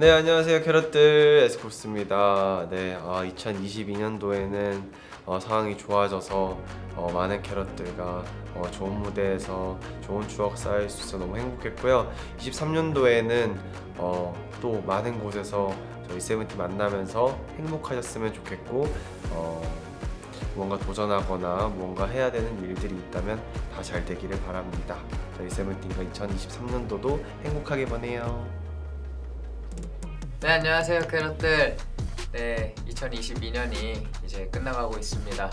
네 안녕하세요. 캐럿들 에스코스입니다. 네 아, 2022년도에는 어, 상황이 좋아져서 어, 많은 캐럿들과 어, 좋은 무대에서 좋은 추억 쌓일 수 있어 너무 행복했고요. 23년도에는 어, 또 많은 곳에서 저희 세븐틴 만나면서 행복하셨으면 좋겠고 어, 무언가 도전하거나 무언가 해야 되는 일들이 있다면 다 잘 되기를 바랍니다. 저희 세븐틴과 2023년도도 행복하게 보내요 네 안녕하세요 캐럿들. 네 2022년이 이제 끝나가고 있습니다.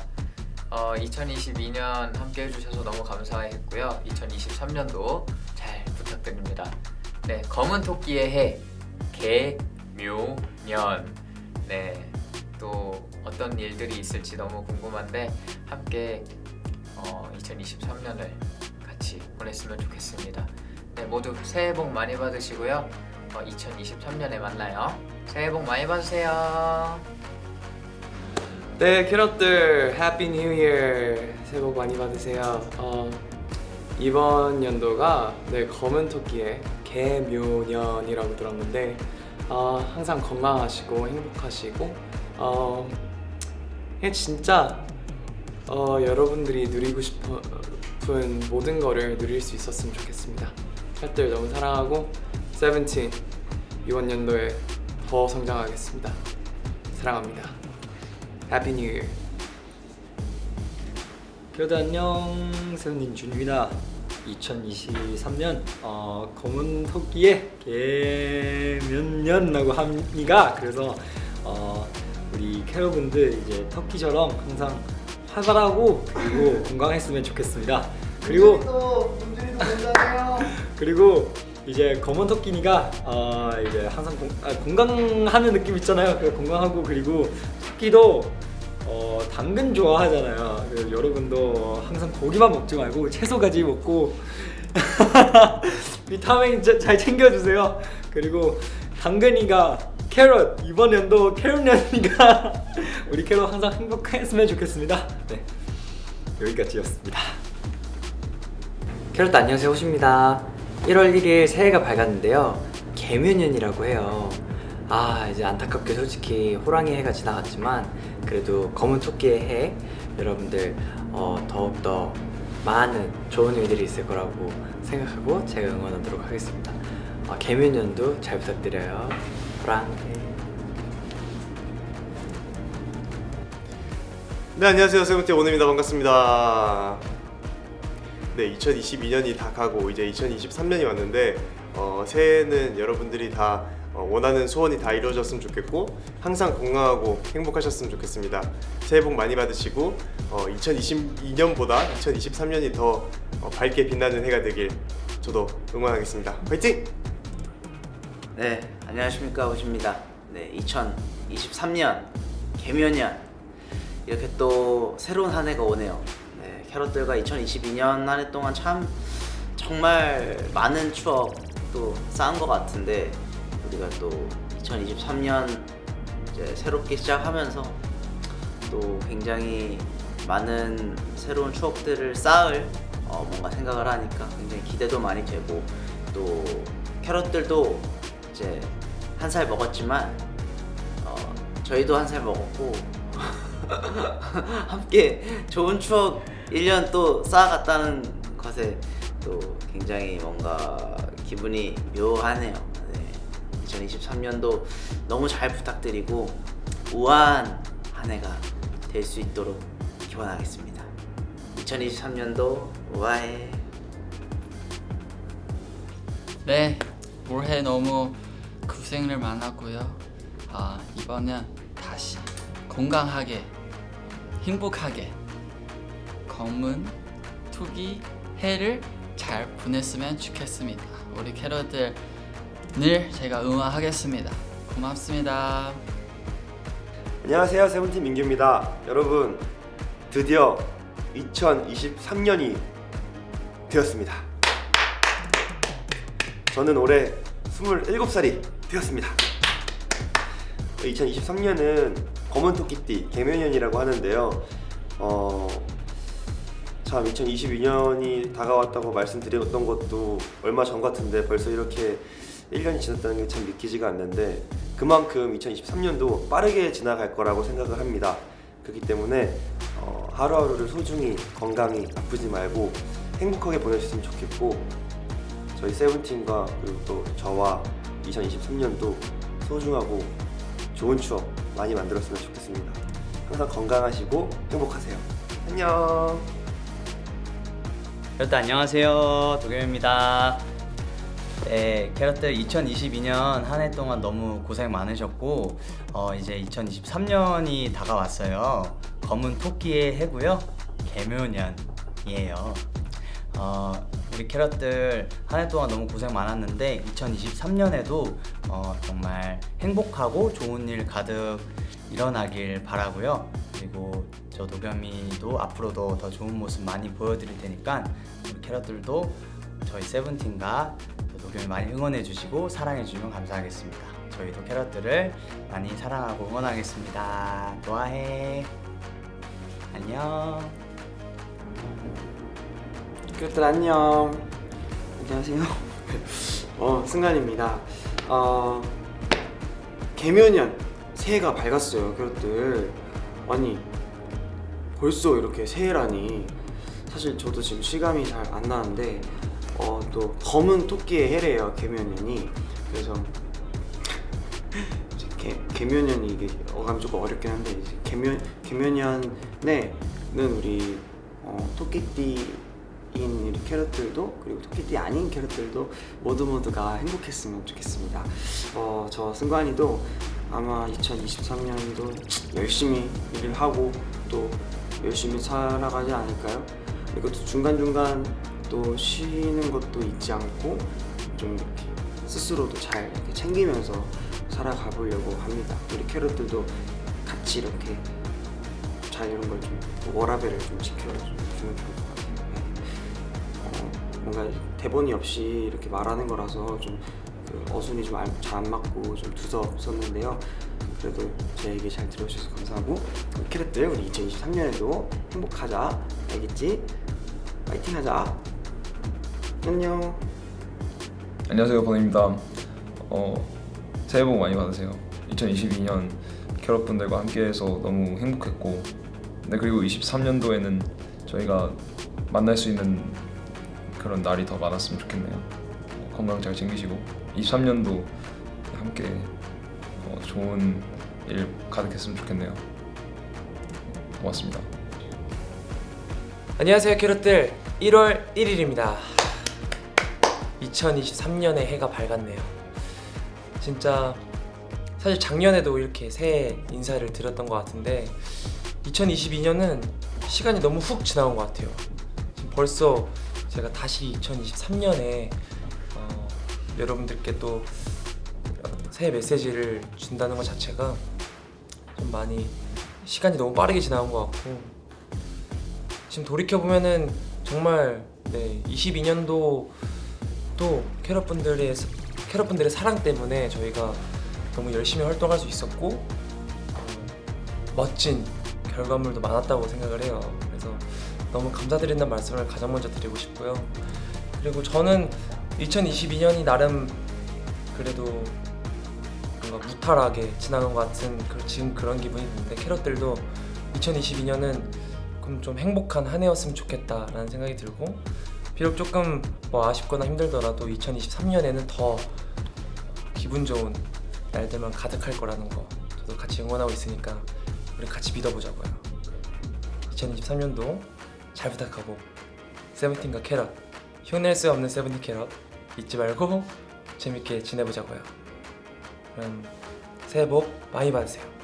어, 2022년 함께 해주셔서 너무 감사했고요. 2023년도 잘 부탁드립니다. 네 검은 토끼의 해 개묘년. 네또 어떤 일들이 있을지 너무 궁금한데 함께 어, 2023년을 같이 보냈으면 좋겠습니다. 네 모두 새해 복 많이 받으시고요. 어, 2023년에 만나요. 새해 복 많이 받으세요. 네 캐럿들 Happy New Year 새해 복 많이 받으세요 어, 이번 연도가 네, 검은 토끼의 계묘년이라고 들었는데 어, 항상 건강하시고 행복하시고 어, 진짜 어, 여러분들이 누리고 싶은 모든 거를 누릴 수 있었으면 좋겠습니다 캐럿들 너무 사랑하고 세븐틴 이번 연도에 더 성장하겠습니다. 사랑합니다. Happy New Year 여러분 안녕 세븐틴 준입니다 2023년 어, 검은 토끼의 개면년이라고 합니다 그래서 어, 우리 캐러분들 이제 터키처럼 항상 활발하고 그리고 건강했으면 좋겠습니다. 그리고 그리고 이제 검은 토끼니가 어, 이제 항상 공, 아, 건강하는 느낌 있잖아요 그 건강하고 그리고 토끼도 어, 당근 좋아하잖아요. 여러분도 항상 고기만 먹지 말고 채소까지 먹고 비타민 자- 잘 챙겨주세요. 그리고 당근이가 캐럿 이번 연도 캐럿년이가 우리 캐럿 항상 행복했으면 좋겠습니다. 네 여기까지였습니다. 캐럿 안녕하세요 호시입니다 1월 1일 새해가 밝았는데요. 개묘년이라고 해요. 아 이제 안타깝게 솔직히 호랑이 해가 지나갔지만 그래도 검은 토끼의 해 여러분들 어, 더욱더 많은 좋은 일들이 있을 거라고 생각하고 제가 응원하도록 하겠습니다. 어, 개묘년도 잘 부탁드려요. 호랑이. 네 안녕하세요. 세븐틴 오늘입니다. 반갑습니다 네 2022년이 다 가고 이제 2023년이 왔는데 어, 새해는 여러분들이 다 어, 원하는 소원이 다 이루어졌으면 좋겠고 항상 건강하고 행복하셨으면 좋겠습니다 새해 복 많이 받으시고 어, 2022년보다 2023년이 더 어, 밝게 빛나는 해가 되길 저도 응원하겠습니다 화이팅! 네, 안녕하십니까 호시입니다. 네, 2023년 개묘년 이렇게 또 새로운 한 해가 오네요. 네, 캐럿들과 2022년 한 해 동안 참 정말 많은 추억도 쌓은 것 같은데 우리가 또 2023년 이제 새롭게 시작하면서 또 굉장히 많은 새로운 추억들을 쌓을 어, 뭔가 생각을 하니까 굉장히 기대도 많이 되고 또 캐럿들도 이제 한 살 먹었지만 어, 저희도 한 살 먹었고 함께 좋은 추억 1년 또 쌓아갔다는 것에 또 굉장히 뭔가 기분이 묘하네요 네. 2023년도 너무 잘 부탁드리고 우아한 한 해가 될 수 있도록 기원하겠습니다 2023년도 우아해 네, 올해 너무 고생을 많았고요. 아, 이번엔 건강하게, 행복하게 검은 투기 해를 잘 보냈으면 좋겠습니다. 우리 캐럿들 늘 제가 응원하겠습니다. 고맙습니다. 안녕하세요 세븐틴 민규입니다 여러분 드디어 2023년이 되었습니다 저는 올해 27살이 되었습니다 2023년은 검은 토끼띠 개묘년이라고 하는데요 어, 참 2022년이 다가왔다고 말씀드렸던 것도 얼마 전 같은데 벌써 이렇게 1년이 지났다는 게 참 믿기지가 않는데 그만큼 2023년도 빠르게 지나갈 거라고 생각을 합니다. 그렇기 때문에 어, 하루하루를 소중히 건강히 아프지 말고 행복하게 보내셨으면 좋겠고 저희 세븐틴과 그리고 또 저와 2023년도 소중하고 좋은 추억 많이 만들었으면 좋겠습니다. 항상 건강하시고 행복하세요. 안녕. 여러분 안녕하세요 도겸입니다 네 캐럿들 2022년 한 해 동안 너무 고생 많으셨고 어, 이제 2023년이 다가왔어요 검은 토끼의 해고요 개묘년이에요 어, 우리 캐럿들 한 해 동안 너무 고생 많았는데 2023년에도 어, 정말 행복하고 좋은 일 가득 일어나길 바라고요. 그리고 저 도겸이도 앞으로도 더 좋은 모습 많이 보여드릴 테니까 우리 캐럿들도 저희 세븐틴과 저 도겸이 많이 응원해 주시고 사랑해 주시면 감사하겠습니다. 저희도 캐럿들을 많이 사랑하고 응원하겠습니다. 좋아해. 안녕 그것들 안녕. 안녕하세요. 어 승관입니다. 어 개묘년 새해가 밝았어요. 그것들 아니 벌써 이렇게 새해라니 사실 저도 지금 실감이 잘 안 나는데 어 또 검은 토끼의 해래요 개묘년이 그래서 개, 개묘년이 이게 어감이 조금 어렵긴 한데 이제 개묘 개묘년에는 우리 어, 토끼띠 인 우리 캐럿들도 그리고 토끼띠 아닌 캐럿들도 모두 모두가 행복했으면 좋겠습니다. 어, 저 승관이도 아마 2023년도 열심히 일을 하고 또 열심히 살아가지 않을까요? 또 중간중간 또 쉬는 것도 잊지 않고 좀 이렇게 스스로도 잘 챙기면서 살아가 보려고 합니다. 우리 캐럿들도 같이 이렇게 잘 이런 걸 좀 워라벨을 좀 지켜주면 좋을 것 같아요. 뭔가 대본이 없이 이렇게 말하는 거라서 좀 그 어순이 좀 잘 안 맞고 좀 두서없었는데요. 그래도 제 얘기 잘 들어주셔서 감사하고 우리 캐럿들 우리 2023년에도 행복하자 알겠지? 파이팅 하자. 안녕. 안녕하세요 번입니다. 어, 새해 복 많이 받으세요. 2022년 캐럿분들과 함께해서 너무 행복했고, 네 그리고 23년도에는 저희가 만날 수 있는 그런 날이 더 많았으면 좋겠네요. 어, 건강 잘 챙기시고 23년도 함께 어, 좋은 일 가득했으면 좋겠네요. 고맙습니다. 안녕하세요 캐럿들 1월 1일입니다 2023년의 해가 밝았네요 진짜 사실 작년에도 이렇게 새해 인사를 드렸던 것 같은데 2022년은 시간이 너무 훅 지나온 것 같아요 벌써 제가 다시 2023년에 어, 여러분들께 또 새해 메시지를 준다는 것 자체가 좀 많이 시간이 너무 빠르게 지나온 것 같고 지금 돌이켜 보면은 정말 네 22년도 또 캐럿분들의 캐럿분들의 사랑 때문에 저희가 너무 열심히 활동할 수 있었고 어, 멋진 결과물도 많았다고 생각을 해요. 너무 감사드린다는 말씀을 가장 먼저 드리고 싶고요. 그리고 저는 2022년이 나름 그래도 뭔가 무탈하게 지나간 것 같은 그- 지금 그런 기분이 드는데 캐럿들도 2022년은 조금 좀 행복한 한 해였으면 좋겠다라는 생각이 들고 비록 조금 뭐 아쉽거나 힘들더라도 2023년에는 더 기분 좋은 날들만 가득할 거라는 거 저도 같이 응원하고 있으니까 우리 같이 믿어보자고요 2023년도 잘 부탁하고 세븐틴과 캐럿 흉낼 수 없는 세븐틴 캐럿 잊지 말고 재밌게 지내보자고요. 그럼 새해 복 많이 받으세요